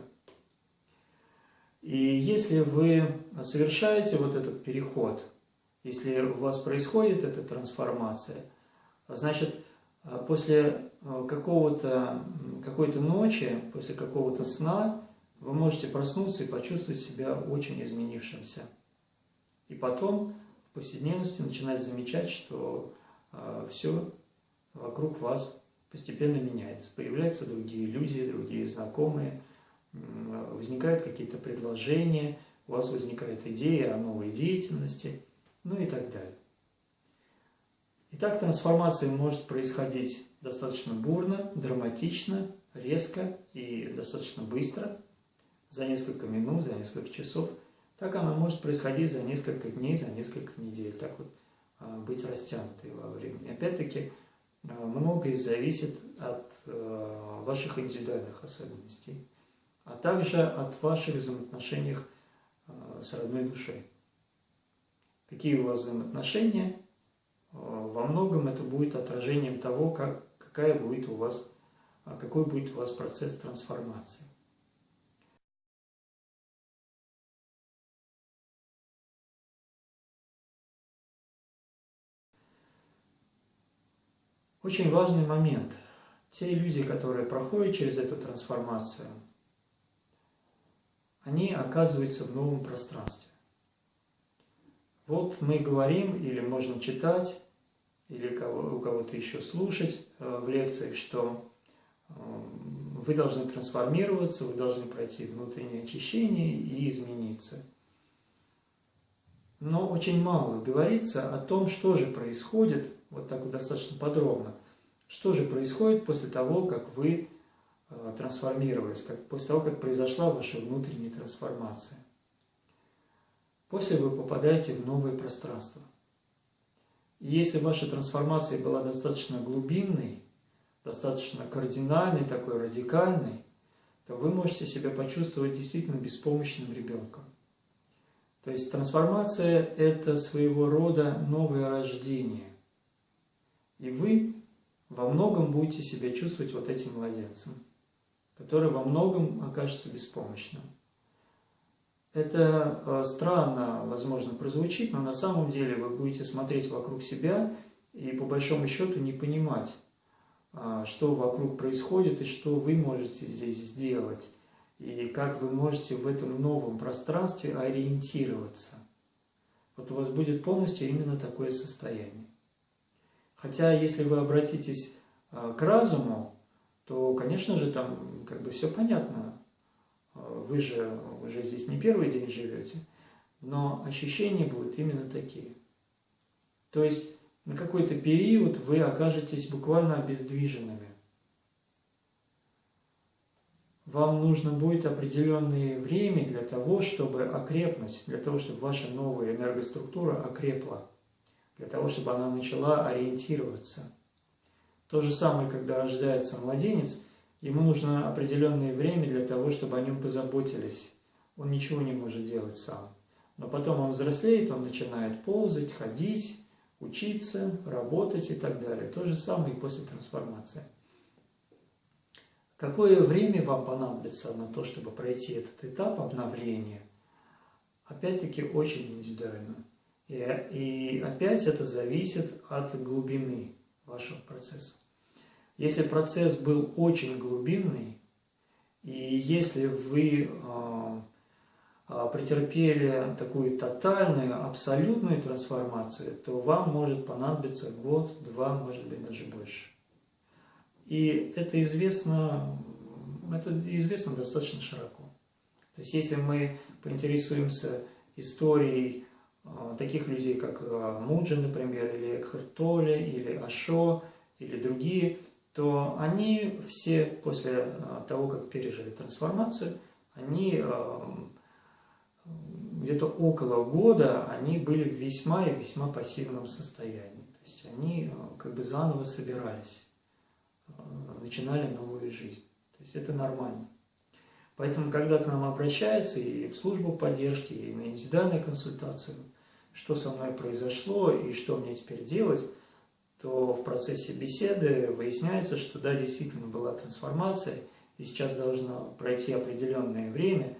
И если вы совершаете вот этот переход, если у вас происходит эта трансформация, значит, после какого-то какой-то ночи, после какого-то сна, вы можете проснуться и почувствовать себя очень изменившимся. И потом в повседневности начинать замечать, что э, все вокруг вас постепенно меняется. Появляются другие люди, другие знакомые – возникают какие-то предложения, у вас возникает идея о новой деятельности, ну и так далее. Итак, трансформация может происходить достаточно бурно, драматично, резко и достаточно быстро, за несколько минут, за несколько часов. Так она может происходить за несколько дней, за несколько недель, так вот а, быть растянутой во времени. Опять-таки, а, многое зависит от а, ваших индивидуальных особенностей а также от ваших взаимоотношений с родной душой. Какие у вас взаимоотношения, во многом это будет отражением того, как, какая будет у вас, какой будет у вас процесс трансформации. Очень важный момент. Те люди, которые проходят через эту трансформацию – они оказываются в новом пространстве. Вот мы говорим, или можно читать, или у кого-то еще слушать э, в лекциях, что э, вы должны трансформироваться, вы должны пройти внутреннее очищение и измениться. Но очень мало говорится о том, что же происходит, вот так вот достаточно подробно, что же происходит после того, как вы э, трансформировались, как, после того, как произошла ваша внутренняя трансформация. После вы попадаете в новое пространство. И если ваша трансформация была достаточно глубинной, достаточно кардинальной, такой радикальной, то вы можете себя почувствовать действительно беспомощным ребенком. То есть трансформация – это своего рода новое рождение. И вы во многом будете себя чувствовать вот этим младенцем, который во многом окажется беспомощным. Это э, странно, возможно, прозвучит, но на самом деле вы будете смотреть вокруг себя и по большому счету не понимать, а, что вокруг происходит и что вы можете здесь сделать, и как вы можете в этом новом пространстве ориентироваться. Вот у вас будет полностью именно такое состояние. Хотя, если вы обратитесь а, к разуму, то, конечно же, там как бы все понятно. А, вы же уже здесь не первый день живете, но ощущения будут именно такие. То есть на какой-то период вы окажетесь буквально обездвиженными. Вам нужно будет определенное время для того, чтобы окрепнуть, для того, чтобы ваша новая энергоструктура окрепла для того, чтобы она начала ориентироваться. То же самое, когда рождается младенец, ему нужно определенное время для того, чтобы о нем позаботились. Он ничего не может делать сам. Но потом он взрослеет, он начинает ползать, ходить, учиться, работать и так далее. То же самое и после трансформации. Какое время вам понадобится на то, чтобы пройти этот этап обновления? Опять-таки очень индивидуально. И, опять это зависит от глубины вашего процесса. Если процесс был очень глубинный, и если вы э, э, претерпели такую тотальную, абсолютную трансформацию, то вам может понадобиться год, два, может быть, даже больше. И это известно, это известно достаточно широко. То есть, если мы поинтересуемся историей а, таких людей, как а, Муджи, например, или Экхарт или Ашо, или другие, то они все после а, того, как пережили трансформацию, они где-то около года они были в весьма и весьма пассивном состоянии. То есть они как бы заново собирались, начинали новую жизнь. То есть это нормально. Поэтому, когда к нам обращаются и в службу поддержки, и на индивидуальную консультацию, что со мной произошло и что мне теперь делать, то в процессе беседы выясняется, что да, действительно была трансформация, и сейчас должно пройти определенное время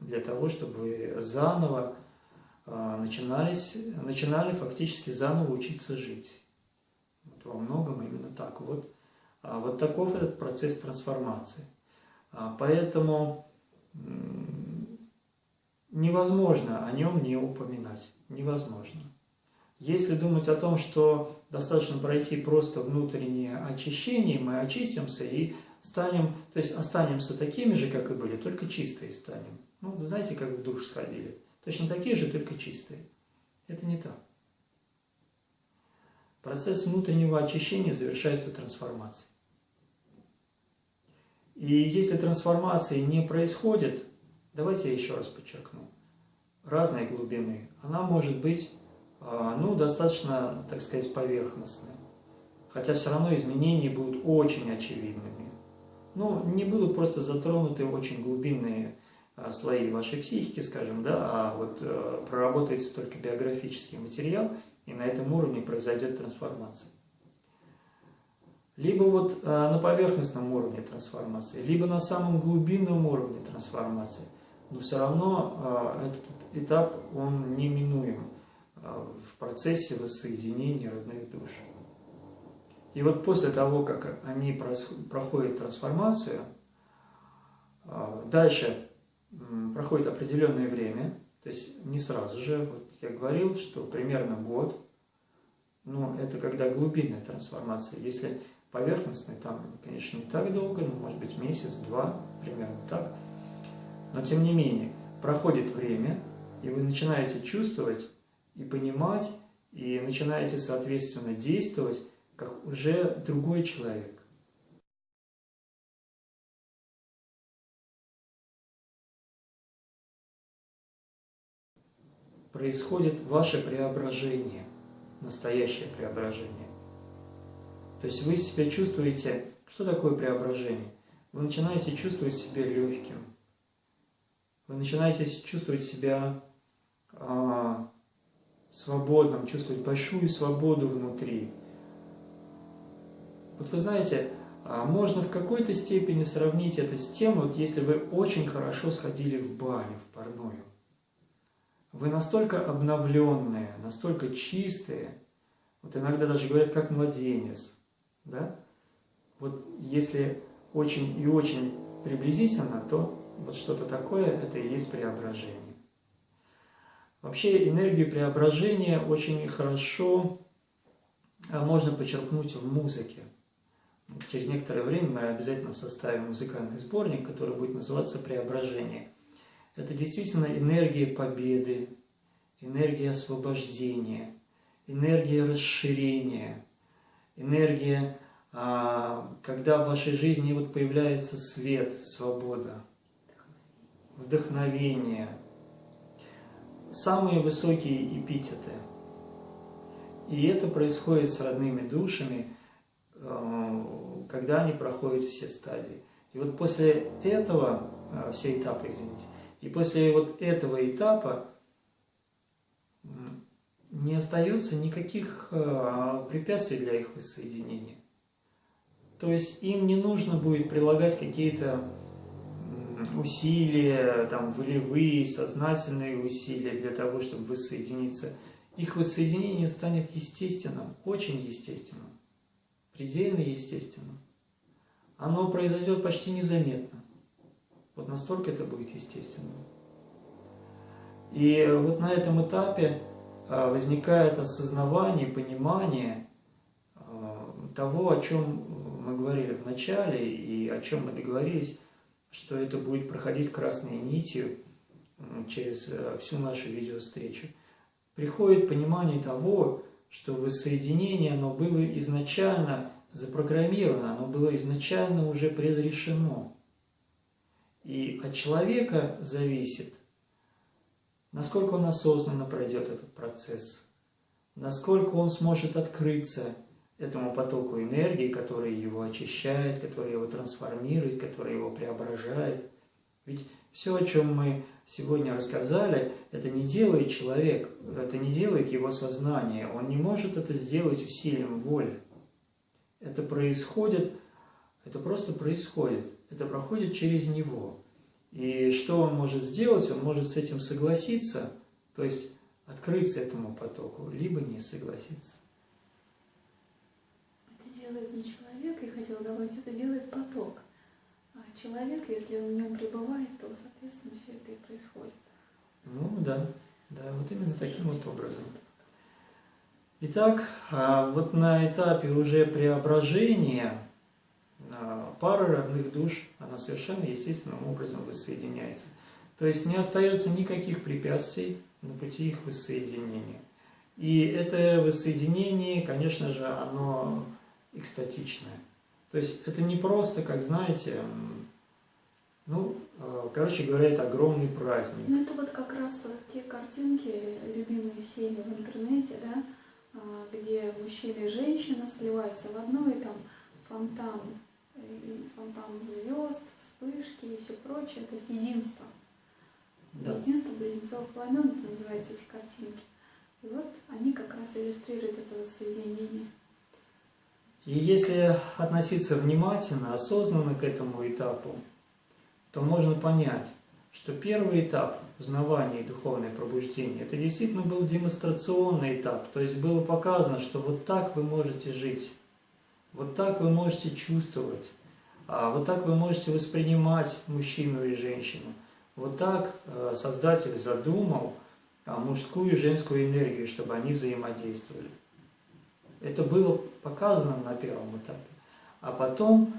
для того, чтобы заново э, начинались, начинали фактически заново учиться жить. Вот во многом именно так. Вот, а вот таков этот процесс трансформации. А поэтому невозможно о нем не упоминать невозможно. Если думать о том, что достаточно пройти просто внутреннее очищение, мы очистимся и станем, то есть останемся такими же, как и были, только чистые станем. Ну, знаете, как в душ сходили. Точно такие же, только чистые. Это не так. Процесс внутреннего очищения завершается трансформацией. И если трансформации не происходит, давайте я еще раз подчеркну, разной глубины, она может быть а, ну, достаточно, так сказать, поверхностной. Хотя все равно изменения будут очень очевидными. Ну, не будут просто затронуты очень глубинные а, слои вашей психики, скажем, да, а вот э, проработается только биографический материал, и на этом уровне произойдет трансформация. Либо вот э, на поверхностном уровне трансформации, либо на самом глубинном уровне трансформации. Но все равно э, этот этап, он неминуем а, в процессе воссоединения родных душ. И вот после того, как они проходят трансформацию, дальше проходит определенное время, то есть не сразу же, вот я говорил, что примерно год, но это когда глубинная трансформация. Если поверхностный, там, конечно, не так долго, но может быть месяц-два, примерно так. Но тем не менее, проходит время, и вы начинаете чувствовать и понимать, и начинаете, соответственно, действовать, как уже другой человек. Происходит ваше преображение, настоящее преображение. То есть вы себя чувствуете, что такое преображение? Вы начинаете чувствовать себя легким, вы начинаете чувствовать себя а, свободным, чувствовать большую свободу внутри. Вот вы знаете, а, можно в какой-то степени сравнить это с тем, вот если вы очень хорошо сходили в баню, в парную. Вы настолько обновленные, настолько чистые, вот иногда даже говорят, как младенец, да? Вот если очень и очень приблизительно, то вот что-то такое, это и есть преображение. Вообще энергию преображения очень хорошо а, можно почерпнуть в музыке. Через некоторое время мы обязательно составим музыкальный сборник, который будет называться «Преображение». Это действительно энергия победы, энергия освобождения, энергия расширения, энергия, а, когда в вашей жизни вот появляется свет, свобода, вдохновение – самые высокие эпитеты. И это происходит с родными душами, э, когда они проходят все стадии. И вот после этого, э, все этапы, извините, и после вот этого этапа не остается никаких э, препятствий для их воссоединения. То есть им не нужно будет прилагать какие-то усилия, там, волевые, сознательные усилия для того, чтобы воссоединиться, их воссоединение станет естественным, очень естественным, предельно естественным. Оно произойдет почти незаметно. Вот настолько это будет естественным. И вот на этом этапе возникает осознавание, понимание а, того, о чем мы говорили в начале и о чем мы договорились, что это будет проходить красной нитью через э, всю нашу видеовстречу. Приходит понимание того, что воссоединение, оно было изначально запрограммировано, оно было изначально уже предрешено. И от человека зависит, насколько он осознанно пройдет этот процесс, насколько он сможет открыться этому потоку энергии, который его очищает, который его трансформирует, который его преображает. Ведь все, о чем мы сегодня рассказали, это не делает человек, это не делает его сознание. Он не может это сделать усилием воли. Это происходит, это просто происходит. Это проходит через него. И что он может сделать? Он может с этим согласиться, то есть открыться этому потоку, либо не согласиться делает не человек, я хотела добавить, это делает поток. А человек, если он в нем пребывает, то, соответственно, все это и происходит. Ну да, да, вот именно таким вот образом. Итак, а вот на этапе уже преображения а, пара родных душ, она совершенно естественным образом воссоединяется. То есть не остается никаких препятствий на пути их воссоединения. И это воссоединение, конечно же, оно экстатичное. То есть это не просто, как знаете, ну, э, короче говоря, это огромный праздник. Ну, это вот как раз те картинки, любимые всеми в интернете, да, а, где мужчина и женщина сливаются в одно, и там фонтан, фонтан звезд, вспышки и все прочее, то есть единство. Да. Единство близнецов пламен, это называются эти картинки. И вот они как раз иллюстрируют это соединение. И если относиться внимательно, осознанно к этому этапу, то можно понять, что первый этап узнавания и духовное пробуждение, это действительно был демонстрационный этап, то есть было показано, что вот так вы можете жить, вот так вы можете чувствовать, а вот так вы можете воспринимать мужчину и женщину. Вот так э, Создатель задумал а, мужскую и женскую энергию, чтобы они взаимодействовали. Это было показано на первом этапе. А потом,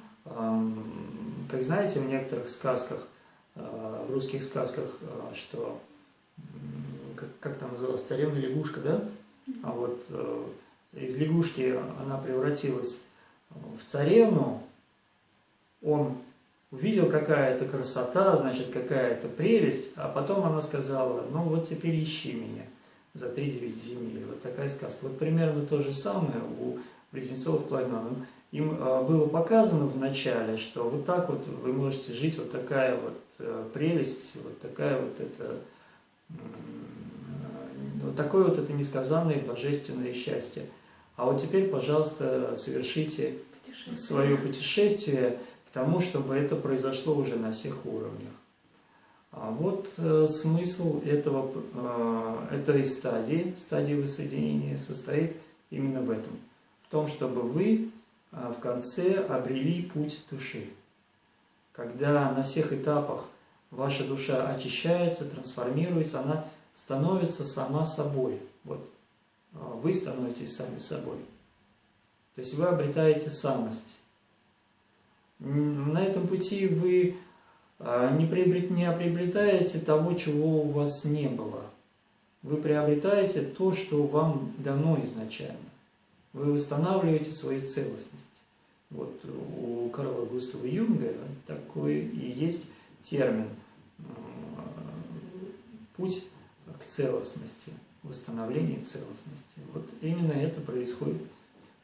как знаете, в некоторых сказках, э, в русских сказках, э, что, как, как там называлось, царевна лягушка, да? А вот из лягушки она превратилась в царевну, он увидел какая-то красота, значит, какая-то прелесть, а потом она сказала, ну вот теперь ищи меня. за три девять земель. Вот такая сказка. Вот примерно то же самое у близнецов Пламен. Им а, было показано в начале, что вот так вот вы можете жить, вот такая вот э, прелесть, вот такая вот это, вот такое вот это несказанное божественное счастье. А вот теперь, пожалуйста, совершите. Свое путешествие к тому, чтобы это произошло уже на всех уровнях. А вот э, смысл этого, э, этой стадии, стадии воссоединения, состоит именно в этом. В том, чтобы вы э, в конце обрели путь души. Когда на всех этапах ваша душа очищается, трансформируется, она становится сама собой. Вот э, вы становитесь сами собой. То есть вы обретаете самость. На этом пути вы а, не, приобрет, не приобретаете того, чего у вас не было. Вы приобретаете то, что вам дано изначально. Вы восстанавливаете свою целостность. Вот у Карла Густава Юнга такой и есть термин «путь к целостности», восстановление целостности. Вот именно это происходит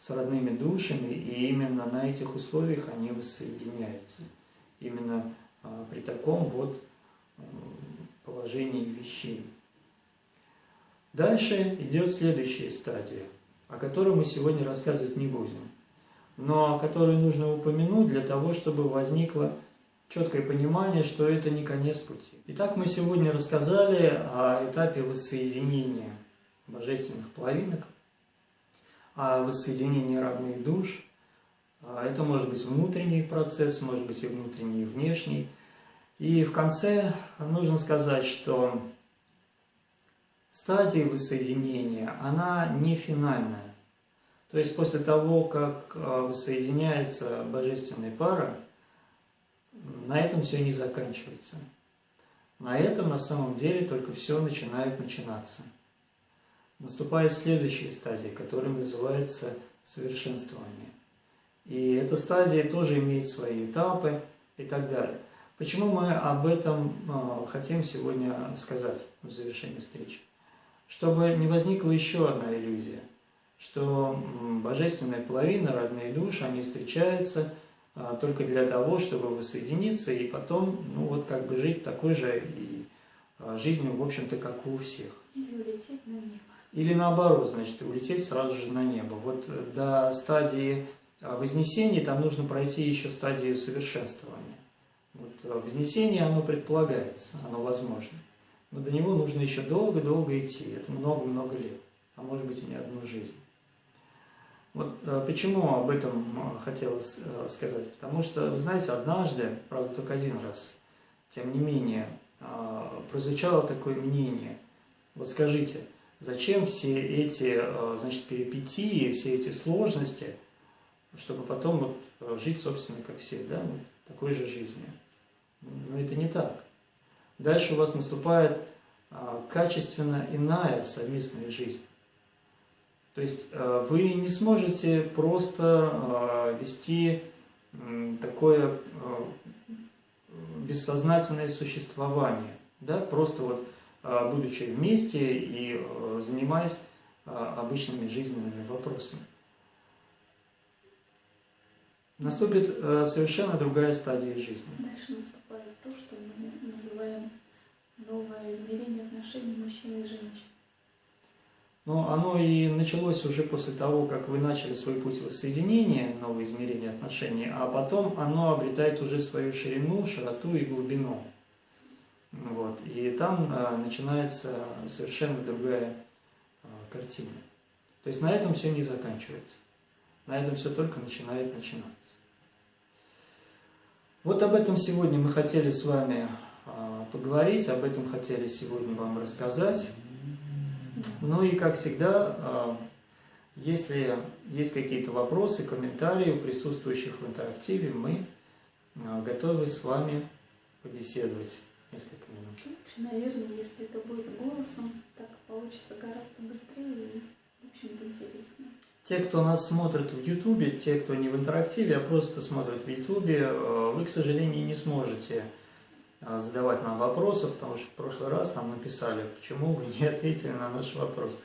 с родными душами, и именно на этих условиях они воссоединяются. Именно а, при таком вот положении вещей. Дальше идет следующая стадия, о которой мы сегодня рассказывать не будем, но о которой нужно упомянуть для того, чтобы возникло четкое понимание, что это не конец пути. Итак, мы сегодня рассказали о этапе воссоединения божественных половинок, о воссоединении родных душ, а, это может быть внутренний процесс, может быть и внутренний, и внешний. И в конце нужно сказать, что стадия воссоединения, она не финальная. То есть после того, как а, воссоединяется божественная пара, на этом все не заканчивается. На этом на самом деле только все начинает начинаться. Наступает следующая стадия, которая называется совершенствование. И эта стадия тоже имеет свои этапы и так далее. Почему мы об этом а, хотим сегодня сказать в завершении встречи? Чтобы не возникла еще одна иллюзия, что божественная половина, родные души, они встречаются а, только для того, чтобы воссоединиться и потом, ну вот как бы жить такой же и а, жизнью, в общем-то, как у всех. Или улететь на небо. Или наоборот, значит, улететь сразу же на небо. Вот до стадии а вознесение там нужно пройти еще стадию совершенствования. Вот, а вознесение, оно предполагается, оно возможно. Но до него нужно еще долго-долго идти. Это много-много лет, а может быть и не одну жизнь. Вот почему об этом хотелось сказать? Потому что, вы знаете, однажды, правда, только один раз, тем не менее, прозвучало такое мнение. Вот скажите, зачем все эти, значит, перипетии, все эти сложности – чтобы потом вот э, жить, собственно, как все, да, такой же жизнью. Но это не так. Дальше у вас наступает а, качественно иная совместная жизнь. То есть а, вы не сможете просто вести такое бессознательное существование, да, просто вот будучи вместе и а, занимаясь а, обычными жизненными вопросами наступит э, совершенно другая стадия жизни. Дальше наступает то, что мы называем новое измерение отношений мужчины и женщины. Но оно и началось уже после того, как вы начали свой путь воссоединения, новое измерение отношений, а потом оно обретает уже свою ширину, широту и глубину. Вот. И там а, начинается совершенно другая а, картина. То есть на этом все не заканчивается. На этом все только начинает начинаться. Вот об этом сегодня мы хотели с вами а, поговорить, об этом хотели сегодня вам рассказать. Ну и, как всегда, если есть какие-то вопросы, комментарии у присутствующих в интерактиве, мы готовы с вами побеседовать несколько минут. Лучше, наверное, если это будет голосом, так получится гораздо быстрее и, в общем-то, интереснее. Те, кто нас смотрит в Ютубе, те, кто не в интерактиве, а просто смотрит в Ютубе, э, вы, к сожалению, не сможете а, задавать нам вопросы, потому что в прошлый раз нам написали, почему вы не *laughs* ответили на наш вопрос.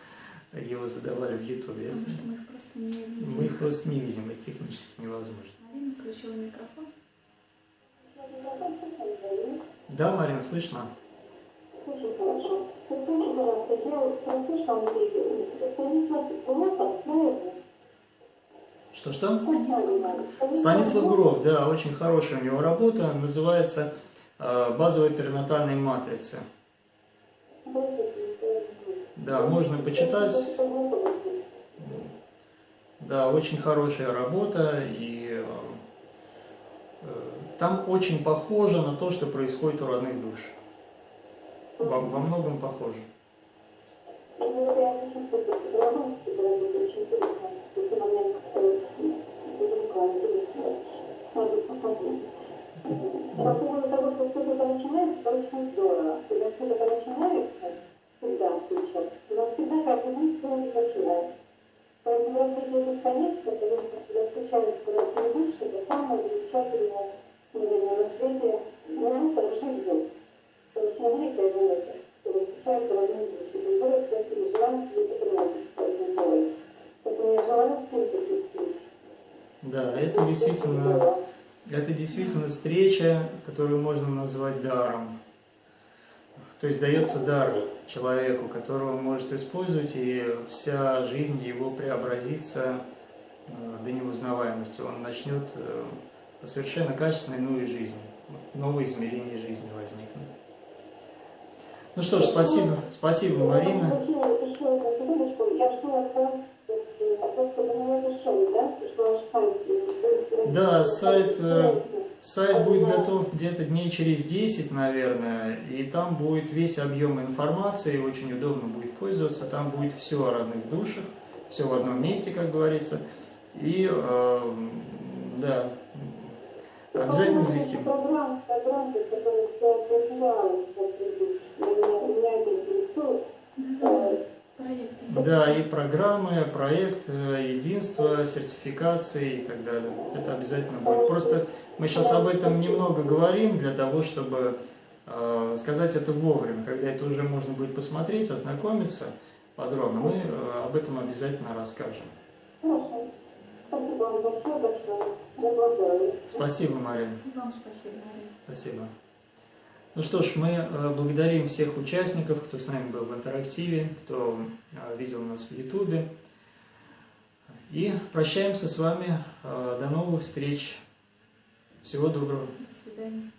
Его задавали в Ютубе. Потому что мы их просто не видим. Мы их просто не видим, это технически невозможно. Марина включила микрофон. Да, Марина, слышно? Очень хорошо. Скажите, пожалуйста, я вот прослушала? Что-что? Станислав Гуров, да, очень хорошая у него работа, называется э, «Базовая перинатальная матрица». Да, можно почитать. Да, очень хорошая работа, и там очень похоже на то, что происходит у родных душ. Во, во многом похоже. По поводу того, все это начинается, это очень здорово. Когда все это начинается, всегда сейчас, у нас всегда каждый день что начинается. Поэтому развитие бесконечно, конечно, когда встречаются разные души, это самое замечательное, Да, это действительно, это действительно встреча, которую можно назвать даром. То есть дается дар человеку, которого он может использовать, и вся жизнь его преобразится э, до неузнаваемости. Он начнет э, совершенно качественной новой жизни, новые измерения жизни возникнут. Ну что ж, спасибо, спасибо, Марина. Решили, да? Сайт. э, сайт, э, Сайт будет готов где-то дней через 10, наверное, и там будет весь объем информации, очень удобно будет пользоваться, там будет все о родных душах, все в одном месте, как говорится, и, э, да, обязательно известим. Да, и программы, проект, э, единство, сертификации и так далее. Это обязательно будет. Просто мы сейчас об этом немного говорим для того, чтобы э, сказать это вовремя, когда это уже можно будет посмотреть, ознакомиться подробно. Мы э, об этом обязательно расскажем. Хорошо. Спасибо вам большое, большое. Я благодарю. Спасибо, Марина. Вам спасибо, Марина. Спасибо. Ну что ж, мы э, благодарим всех участников, кто с нами был в интерактиве, кто э, видел нас в Ютубе. И прощаемся с вами. Э, До новых встреч. Всего доброго. До свидания.